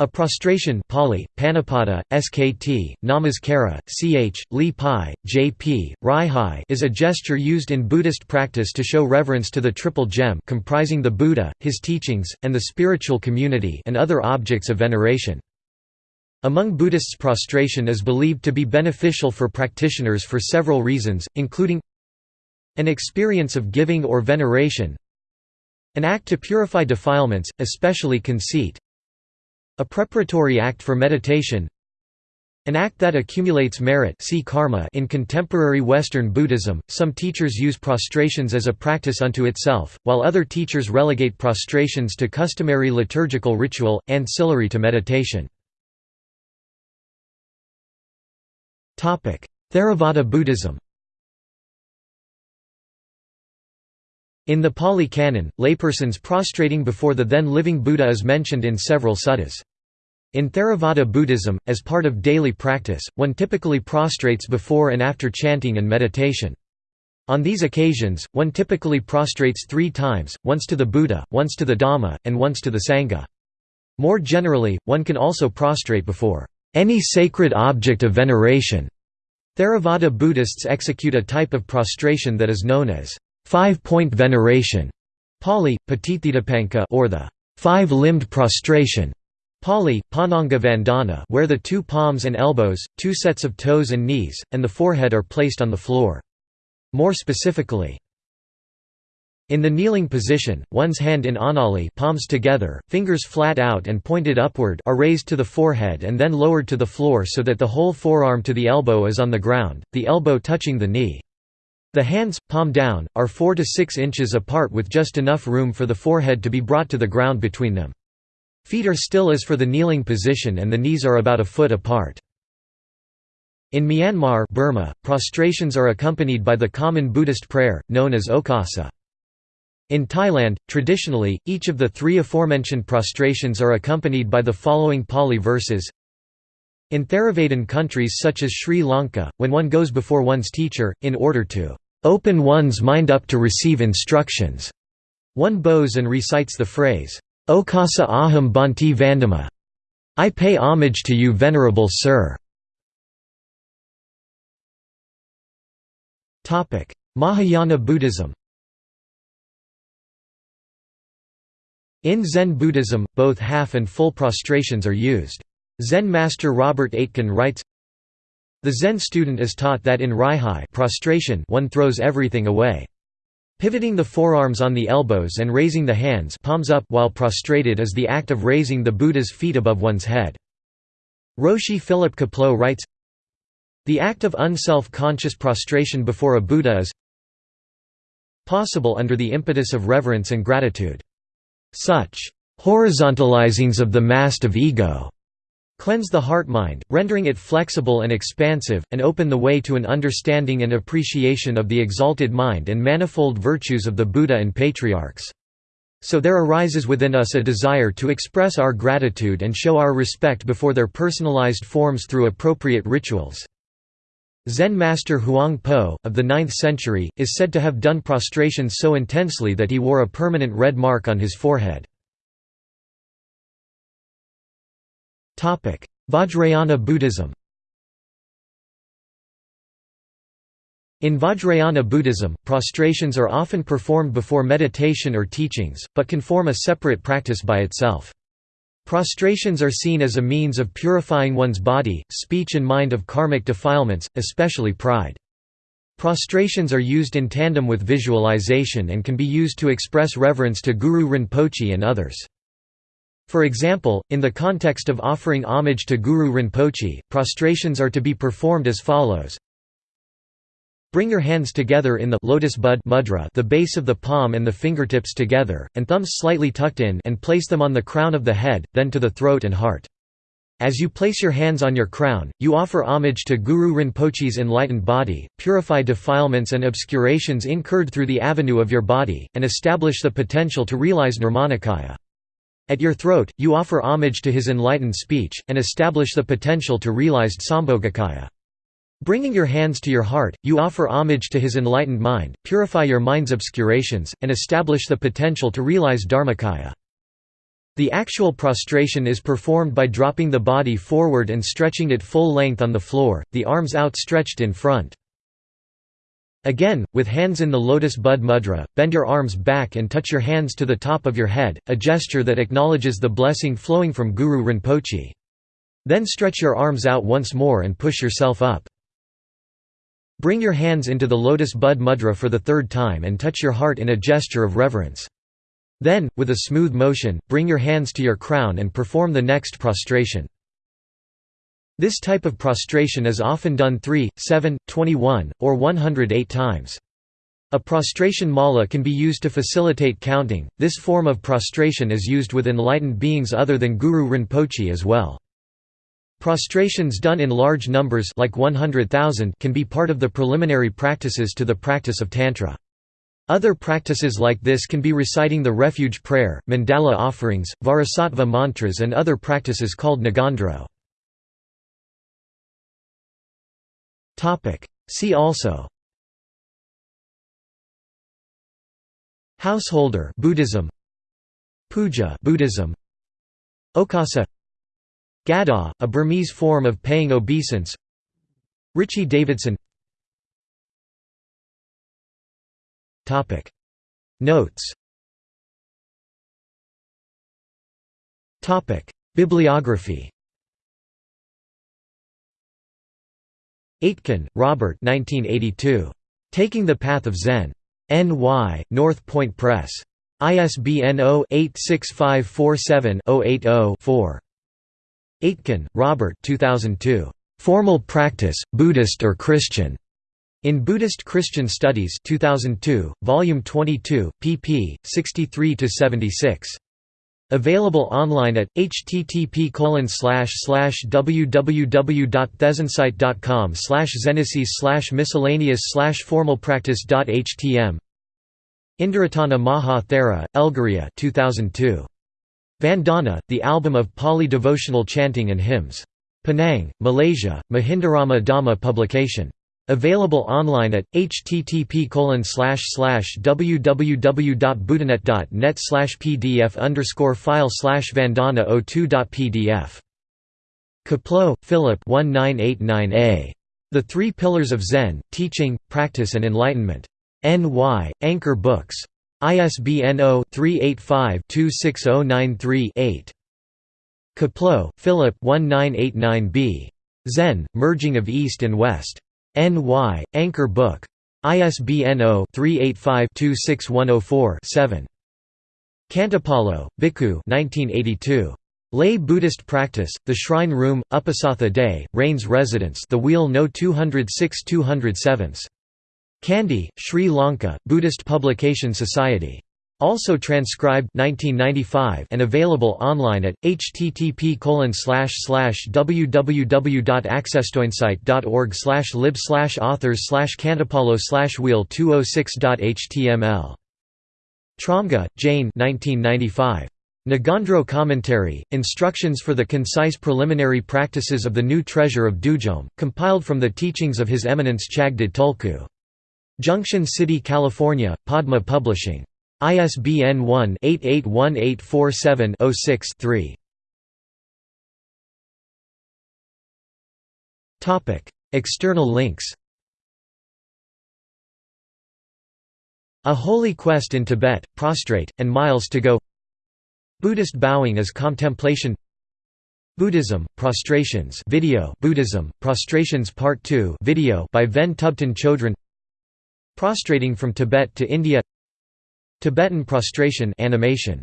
A prostration Pali, panipata, Skt, Namaskara, Ch, Li Pai, Jp, Rai is a gesture used in Buddhist practice to show reverence to the Triple Gem comprising the Buddha, his teachings, and the spiritual community and other objects of veneration. Among Buddhists prostration is believed to be beneficial for practitioners for several reasons, including an experience of giving or veneration an act to purify defilements, especially conceit a preparatory act for meditation an act that accumulates merit see karma in contemporary Western Buddhism, some teachers use prostrations as a practice unto itself, while other teachers relegate prostrations to customary liturgical ritual, ancillary to meditation. Theravada Buddhism In the Pali Canon, laypersons prostrating before the then living Buddha is mentioned in several suttas. In Theravada Buddhism, as part of daily practice, one typically prostrates before and after chanting and meditation. On these occasions, one typically prostrates three times, once to the Buddha, once to the Dhamma, and once to the Sangha. More generally, one can also prostrate before any sacred object of veneration. Theravada Buddhists execute a type of prostration that is known as five-point veneration, Pali, or the five-limbed prostration, Pali, Panchanga Vandana where the two palms and elbows, two sets of toes and knees, and the forehead are placed on the floor. More specifically, in the kneeling position, one's hand in anjali palms together, fingers flat out and pointed upward are raised to the forehead and then lowered to the floor so that the whole forearm to the elbow is on the ground, the elbow touching the knee. The hands, palm down, are 4 to 6 inches apart with just enough room for the forehead to be brought to the ground between them. Feet are still as for the kneeling position and the knees are about a foot apart. In Myanmar Burma, prostrations are accompanied by the common Buddhist prayer, known as okasa. In Thailand, traditionally, each of the three aforementioned prostrations are accompanied by the following Pali verses In Theravadan countries such as Sri Lanka, when one goes before one's teacher, in order to open one's mind up to receive instructions. One bows and recites the phrase, Okasa aham bhante vandami. I pay homage to you venerable sir. Mahayana Buddhism In Zen Buddhism, both half and full prostrations are used. Zen master Robert Aitken writes, the Zen student is taught that in Raihai prostration one throws everything away. Pivoting the forearms on the elbows and raising the hands palms up while prostrated is the act of raising the Buddha's feet above one's head. Roshi Philip Kapleau writes, The act of unself-conscious prostration before a Buddha is possible under the impetus of reverence and gratitude. Such horizontalizings of the mast of ego Cleanse the heart-mind, rendering it flexible and expansive, and open the way to an understanding and appreciation of the exalted mind and manifold virtues of the Buddha and patriarchs. So there arises within us a desire to express our gratitude and show our respect before their personalized forms through appropriate rituals. Zen master Huang Po, of the 9th century, is said to have done prostrations so intensely that he wore a permanent red mark on his forehead. Vajrayana Buddhism In Vajrayana Buddhism, prostrations are often performed before meditation or teachings, but can form a separate practice by itself. Prostrations are seen as a means of purifying one's body, speech and mind of karmic defilements, especially pride. Prostrations are used in tandem with visualization and can be used to express reverence to Guru Rinpoche and others. For example, in the context of offering homage to Guru Rinpoche, prostrations are to be performed as follows. Bring your hands together in the lotus bud mudra the base of the palm and the fingertips together, and thumbs slightly tucked in and place them on the crown of the head, then to the throat and heart. As you place your hands on your crown, you offer homage to Guru Rinpoche's enlightened body, purify defilements and obscurations incurred through the avenue of your body, and establish the potential to realize Nirmanakaya. At your throat, you offer homage to his enlightened speech, and establish the potential to realized Sambhogakaya. Bringing your hands to your heart, you offer homage to his enlightened mind, purify your mind's obscurations, and establish the potential to realize Dharmakaya. The actual prostration is performed by dropping the body forward and stretching it full length on the floor, the arms outstretched in front. Again, with hands in the lotus bud mudra, bend your arms back and touch your hands to the top of your head, a gesture that acknowledges the blessing flowing from Guru Rinpoche. Then stretch your arms out once more and push yourself up. Bring your hands into the lotus bud mudra for the third time and touch your heart in a gesture of reverence. Then, with a smooth motion, bring your hands to your crown and perform the next prostration. This type of prostration is often done 3, 7, 21, or 108 times. A prostration mala can be used to facilitate counting. This form of prostration is used with enlightened beings other than Guru Rinpoche as well. Prostrations done in large numbers like 100,000 can be part of the preliminary practices to the practice of Tantra. Other practices like this can be reciting the refuge prayer, mandala offerings, vajrasattva mantras and other practices called ngondro. See also. Householder Buddhism. Puja Buddhism. Okasa. Gada, a Burmese form of paying obeisance. Richie Davidson. Topic. Notes. Topic. Bibliography Aitken, Robert 1982. Taking the Path of Zen. N.Y., North Point Press. ISBN 0-86547-080-4. Aitken, Robert 2002. Formal Practice, Buddhist or Christian. In Buddhist Christian Studies 2002, Volume 22, pp. 63–76. Available online at http www.thezensite.com slash miscellaneous formalpractice.htm Indaratana Maha Thera, Elgiriye 2002. Vandana, the album of Pali devotional chanting and hymns. Penang, Malaysia, Mahindarama Dhamma publication. Available online at http www.buddhanet.net pdf file slash vandana 02.pdf. Kapleau, Philip 1989a. The Three Pillars of Zen, Teaching, Practice and Enlightenment. N.Y., Anchor Books. ISBN 0-385-26093-8. Kapleau, Philip 1989b. Zen, Merging of East and West. N.Y., Anchor Book. ISBN 0-385-26104-7. Khantipalo, Bhikkhu 1982. Lay Buddhist Practice, The Shrine Room, Uposatha Day, Rains Residence The Wheel No 206 207. Kandy, Sri Lanka, Buddhist Publication Society. Also transcribed 1995 and available online at http www.accesstoinsight.org lib authors khantipalo wheel 206.html. Tromge, Jane 1995. Ngondro Commentary, Instructions for the Concise Preliminary Practices of the New Treasure of Dudjom, compiled from the teachings of His Eminence Chagdud Tulku. Junction City, California, Padma Publishing. ISBN 1-881847-06-3. External links. A Holy Quest in Tibet, Prostrate, and Miles to Go. Buddhist Bowing as Contemplation. Buddhism, Prostrations video Buddhism, Prostrations Part 2 video by Ven Thubten Chodron Prostrating from Tibet to India Tibetan prostration animation